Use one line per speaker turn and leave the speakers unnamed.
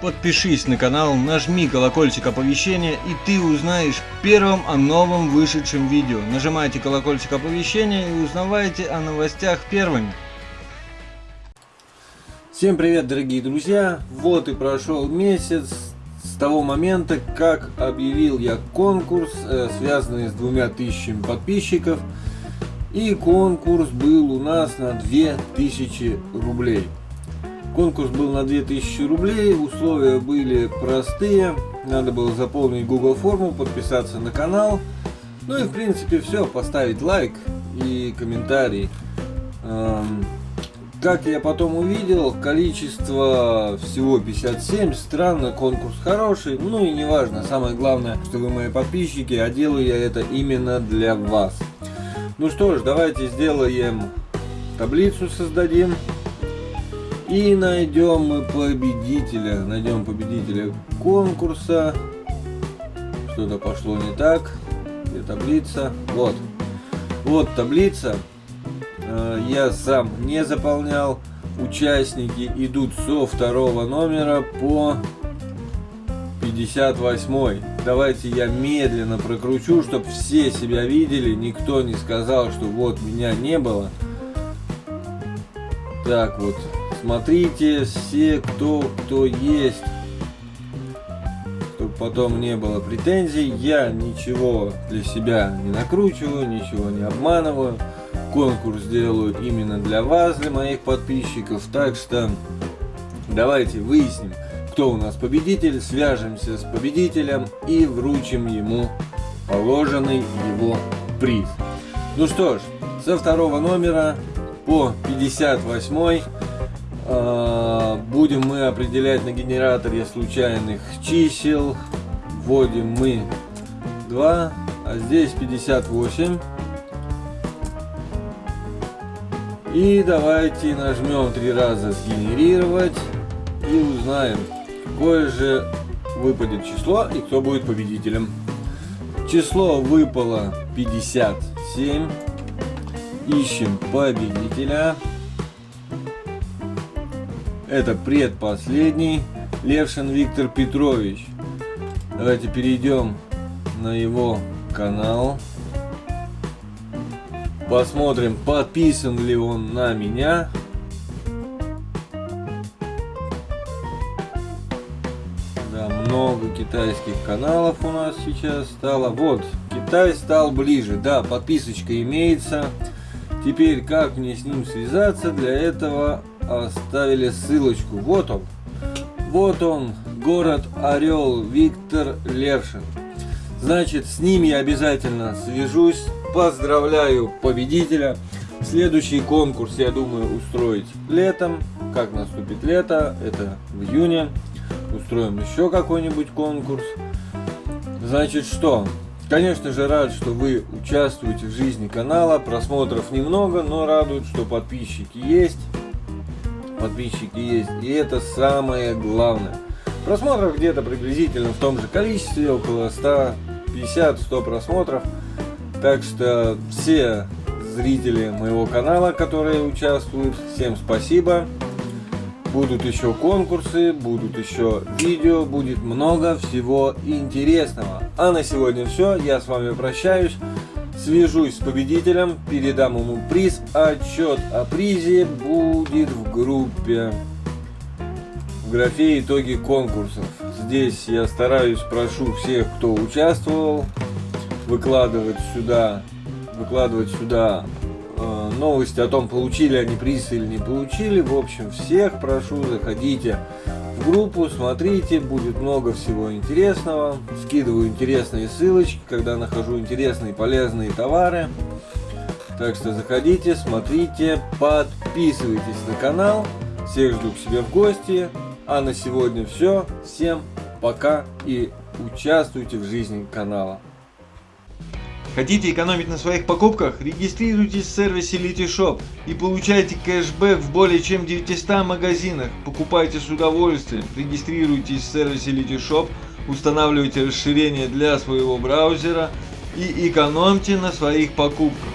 подпишись на канал, нажми колокольчик оповещения и ты узнаешь первым о новом вышедшем видео. Нажимайте колокольчик оповещения и узнавайте о новостях первыми. Всем привет, дорогие друзья! Вот и прошел месяц с того момента, как объявил я конкурс, э, связанный с двумя тысячами подписчиков. И конкурс был у нас на 2000 рублей. Конкурс был на 2000 рублей, условия были простые. Надо было заполнить Google форму, подписаться на канал. Ну и в принципе все, поставить лайк и комментарий. Эм, как я потом увидел, количество всего 57, странно, конкурс хороший, ну и неважно, самое главное, что вы мои подписчики, а делаю я это именно для вас. Ну что ж, давайте сделаем таблицу, создадим. И найдем мы победителя, найдем победителя конкурса. Что-то пошло не так. Где таблица? Вот. Вот таблица. Э, я сам не заполнял. Участники идут со второго номера по 58. Давайте я медленно прокручу, чтобы все себя видели. Никто не сказал, что вот меня не было. Так вот. Смотрите все, кто, кто есть. Чтобы потом не было претензий. Я ничего для себя не накручиваю, ничего не обманываю конкурс делаю именно для вас, для моих подписчиков. Так что давайте выясним, кто у нас победитель, свяжемся с победителем и вручим ему положенный его приз. Ну что ж, со второго номера по 58 э, будем мы определять на генераторе случайных чисел. Вводим мы 2, а здесь 58. И давайте нажмем три раза сгенерировать и узнаем, какое же выпадет число и кто будет победителем. Число выпало 57. Ищем победителя. Это предпоследний. Левшин Виктор Петрович. Давайте перейдем на его канал. Посмотрим, подписан ли он на меня. Да, много китайских каналов у нас сейчас стало. Вот, Китай стал ближе. Да, подписочка имеется. Теперь, как мне с ним связаться? Для этого оставили ссылочку. Вот он. Вот он, город Орел, Виктор Лершин. Значит, с ним я обязательно свяжусь. Поздравляю победителя. Следующий конкурс, я думаю, устроить летом. Как наступит лето, это в июне. Устроим еще какой-нибудь конкурс. Значит, что? Конечно же, рад, что вы участвуете в жизни канала. Просмотров немного, но радует, что подписчики есть. Подписчики есть. И это самое главное. Просмотров где-то приблизительно в том же количестве, около 150-100 просмотров. Так что все зрители моего канала, которые участвуют, всем спасибо. Будут еще конкурсы, будут еще видео, будет много всего интересного. А на сегодня все, я с вами прощаюсь. Свяжусь с победителем, передам ему приз. Отчет о призе будет в группе, в графе итоги конкурсов. Здесь я стараюсь, прошу всех, кто участвовал, выкладывать сюда, выкладывать сюда новости о том, получили они приз или не получили. В общем, всех прошу, заходите в группу, смотрите, будет много всего интересного. Скидываю интересные ссылочки, когда нахожу интересные полезные товары. Так что заходите, смотрите, подписывайтесь на канал. Всех жду к себе в гости. А на сегодня все. Всем пока и участвуйте в жизни канала. Хотите экономить на своих покупках? Регистрируйтесь в сервисе Litishop и получайте кэшбэк в более чем 900 магазинах. Покупайте с удовольствием. Регистрируйтесь в сервисе Litishop, устанавливайте расширение для своего браузера и экономьте на своих покупках.